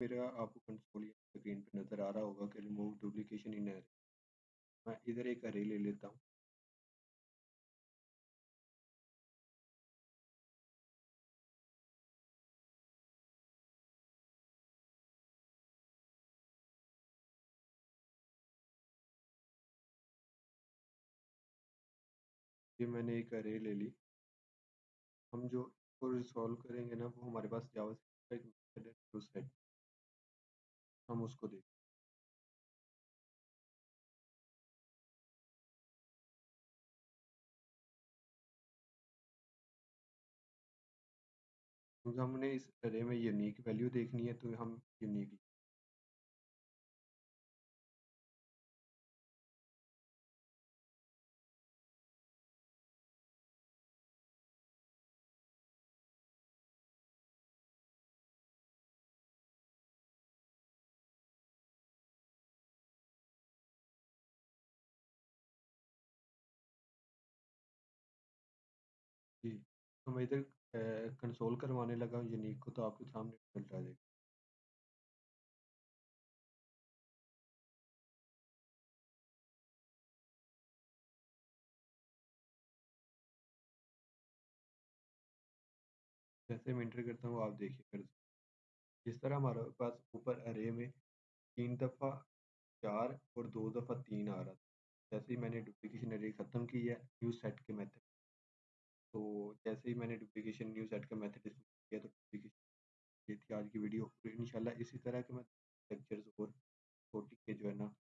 मेरा आपको या स्क्रीन पे नज़र आ रहा होगा कि रिमूव डुप्लीकेशन इन अरे मैं इधर एक अरे ले लेता हूँ। ये मैंने एक अरे ले ली। हम जो इसको रिज़ॉल्व करेंगे ना, वो हमारे पास जावास्क्रिप्ट का एक मेथड है टोस्टनेट हम उसको देखें क्योंकि हमने इस अरे में यूनिक वैल्यू देखनी है तो हम यूनिक जी तो मैं इधर कंसोल करवाने लगा यूनिक को तो आपके सामने रिज़ल्ट आ जाएगा जैसे मैं इंटर करता हूँ, आप देखिए कर जिस तरह हमारे पास ऊपर अरे में तीन दफ़ा चार और दो दफ़ा तीन आ रहा था। जैसे ही मैंने डुप्लीकेशन अरे ख़त्म की है न्यू सेट के मेथड तो जैसे ही मैंने डुप्लीकेशन न्यू सेट का मैथड किया तो डुप्लीकेशन ये थी आज की वीडियो इंशाल्लाह इसी तरह के मैं लेक्चर्स और छोटी के जो है ना